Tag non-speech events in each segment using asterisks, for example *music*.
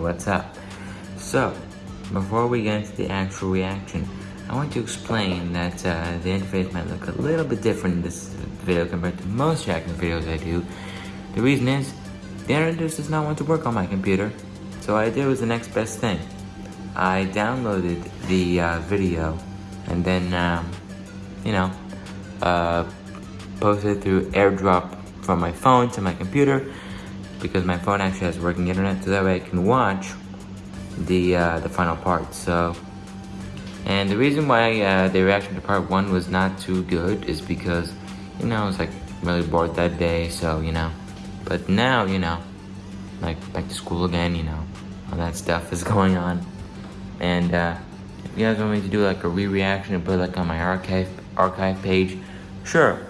what's up. So, before we get into the actual reaction, I want to explain that uh, the interface might look a little bit different in this video compared to most reaction videos I do. The reason is, the just does not want to work on my computer, so I did was the next best thing. I downloaded the uh, video and then, um, you know, uh, posted through AirDrop from my phone to my computer because my phone actually has working internet so that way I can watch the uh, the final part. So, and the reason why uh, the reaction to part one was not too good is because, you know, I was like really bored that day. So you know, but now you know, like back to school again. You know, all that stuff is *laughs* going on, and uh, if you guys want me to do like a re-reaction and put like on my archive archive page, sure,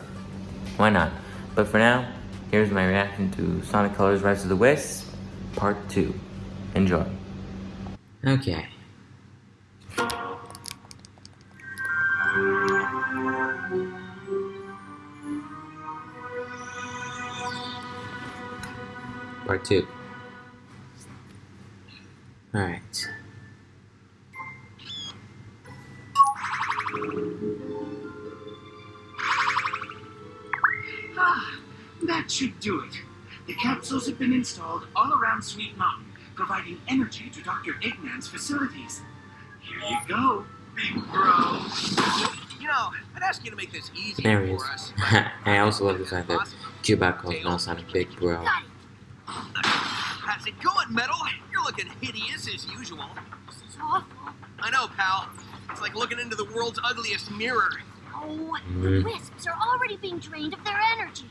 why not? But for now, here's my reaction to Sonic Colors Rise of the Wisps, Part 2. Enjoy. Okay. Part 2. Alright. That should do it. The capsules have been installed all around Sweet Mountain, providing energy to Dr. Eggman's facilities. Here you go, big bro. You know, I'd ask you to make this easier There he is. for us. *laughs* I also love the fact that Cubot calls now Sonic Big Bro. How's it going, Metal? You're looking hideous as usual. This is awful. I know, pal. It's like looking into the world's ugliest mirror. Oh, the wisps are already being drained of their energy.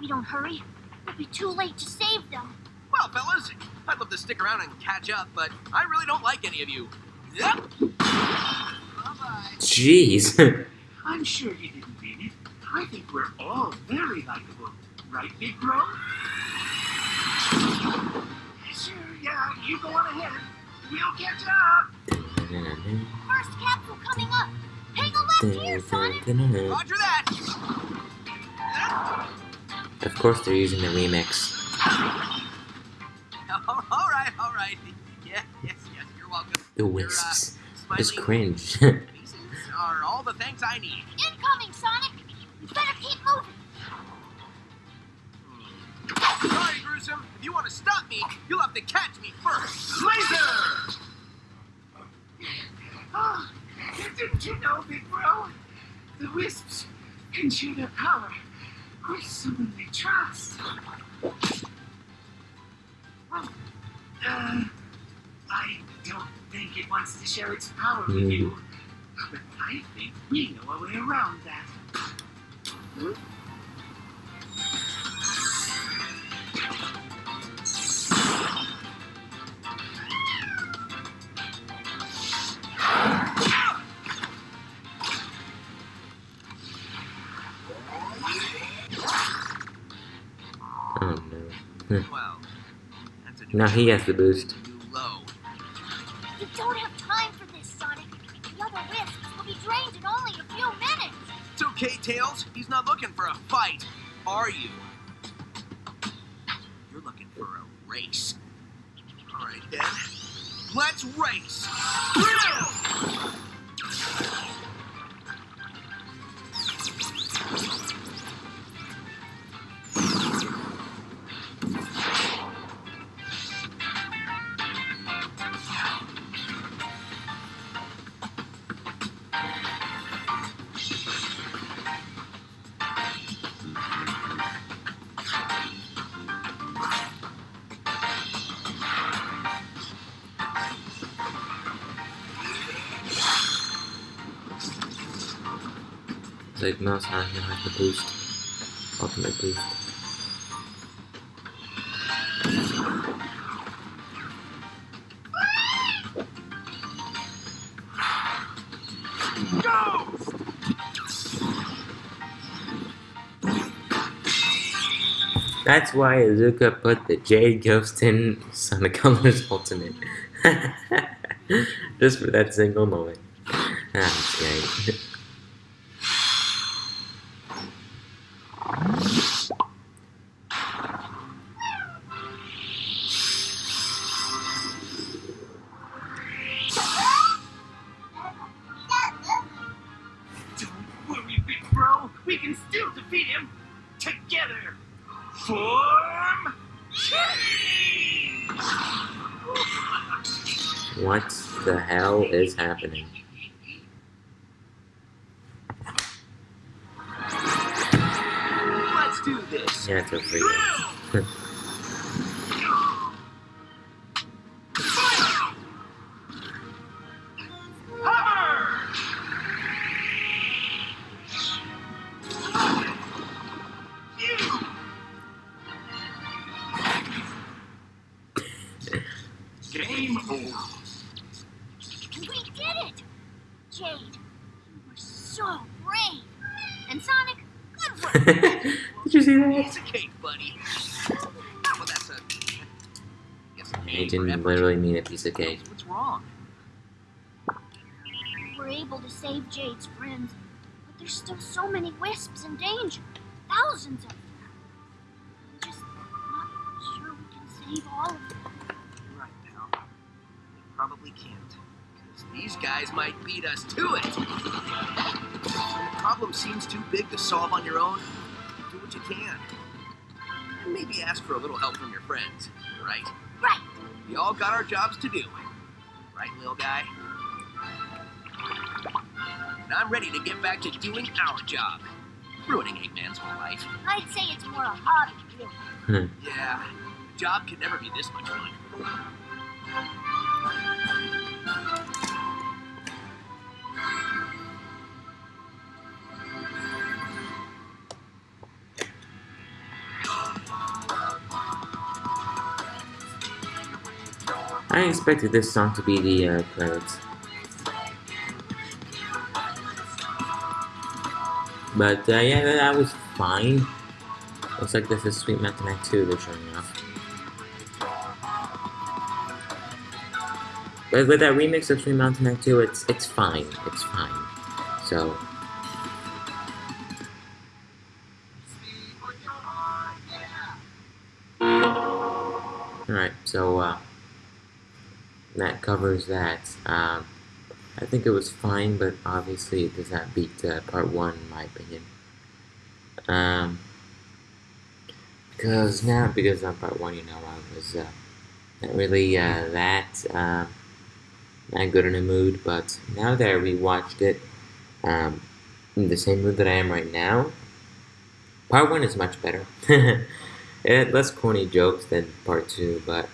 If we don't hurry, it'll be too late to save them. Well, fellas, I'd love to stick around and catch up, but I really don't like any of you. Yep. Bye-bye. Jeez. *laughs* I'm sure you didn't mean it. I think we're all very likable. Right, big bro? Sure, yeah, you go on ahead. We'll catch up. First capsule coming up. Hang a left here, Sonic. Roger that. Of course they're using the remix. *laughs* all right, all right. *laughs* Yeah, yes, yes, you're welcome. The Your, uh, wisps. Just cringe. *laughs* are all the things I need. Incoming, Sonic. You better keep moving. Sorry, Gruesome. If you want to stop me, you'll have to catch me first. Laser! Oh, didn't you know, big bro? The wisps can shoot their power with someone they trust. Well, uh, I don't think it wants to share its power with Hmm. you. But I think we know a way around that. oh Now he has the boost. new low. You don't have time for this, Sonic. The other wisps will be drained in only a few minutes. It's okay, Tails. He's not looking for a fight, are you? You're looking for a race. All right, then. Let's race. It's like Mouse now has the boost. Ultimate boost. That's why Iizuka put the Jade Ghost in Sonic *laughs* Colors Ultimate. *laughs* Just for that single moment. Ah, that's great. *laughs* is happening? Let's do this. Yeah, it's free. *laughs* Game over. We did it! Jade, you were so brave. And Sonic, good work. Did you see that? Piece of cake, buddy. Well, that's a. Guess a He didn't effort. literally mean a piece of cake. What's wrong? We were able to save Jade's friends, but there's still so many wisps in danger. Thousands of them. I'm just not sure we can save all of them. You're right, pal. We probably can't. Because these guys might beat us to it. When the problem seems too big to solve on your own, do what you can. And maybe ask for a little help from your friends, right? Right. We all got our jobs to do. Right, little guy? And I'm ready to get back to doing our job. Ruining Eggman's whole life. I'd say it's more a hobby, really. Hmm. Yeah, job can never be this much fun. I expected this song to be the uh, credits. But uh, yeah, that, was fine. Looks like this is Sweet Mountain Night 2 they're showing off. But with that remix of Sweet Mountain Night 2, it's it's fine. It's fine. So Alright, so uh, that covers that. Um, I think it was fine, but obviously it does not beat uh, part one, in my opinion. Um, because now, because on part one, you know, I was uh, not really uh, that uh, not good in a mood, but now that I rewatched it, um, in the same mood that I am right now, part one is much better. *laughs* it had less corny jokes than part two, but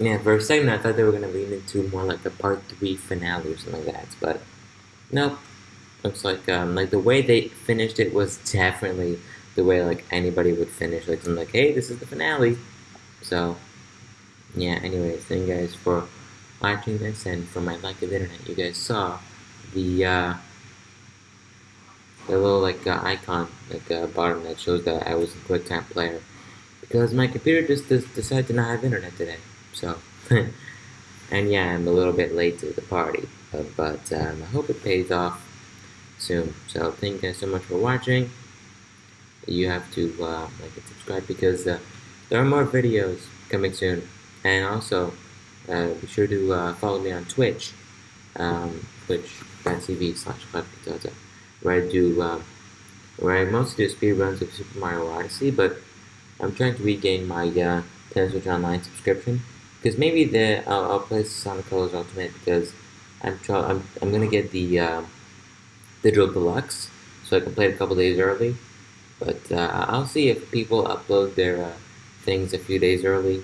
yeah, for a second I thought they were gonna lean into more like a part three finale or something like that, but nope. Looks like um, like the way they finished it was definitely the way like anybody would finish, like something like, hey, this is the finale. So yeah. Anyways, thank you guys for watching this, and for my lack of internet, you guys saw the uh, the little like uh, icon like uh, bottom that shows that I was a QuickTime player because my computer just decided to not have internet today. So, *laughs* and yeah, I'm a little bit late to the party, uh, but um, I hope it pays off soon. So, thank you guys so much for watching. You have to uh, like and subscribe because uh, there are more videos coming soon, and also uh, be sure to uh, follow me on Twitch, um, twitch.tv slash where I do um, where I mostly do speedruns of Super Mario Odyssey, but I'm trying to regain my uh, Nintendo Switch Online subscription because maybe the I'll, I'll play Sonic Colors Ultimate because I'm I'm I'm gonna get the uh, digital deluxe so I can play it a couple days early. But uh, I'll see if people upload their uh, things a few days early,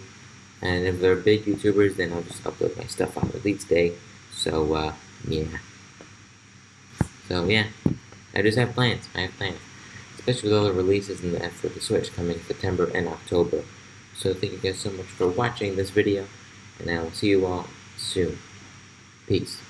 and if they're big YouTubers, then I'll just upload my stuff on release day. So uh, yeah. So yeah, I just have plans. I have plans especially with all the releases in the for the Switch coming September and October. So thank you guys so much for watching this video, and I will see you all soon. Peace.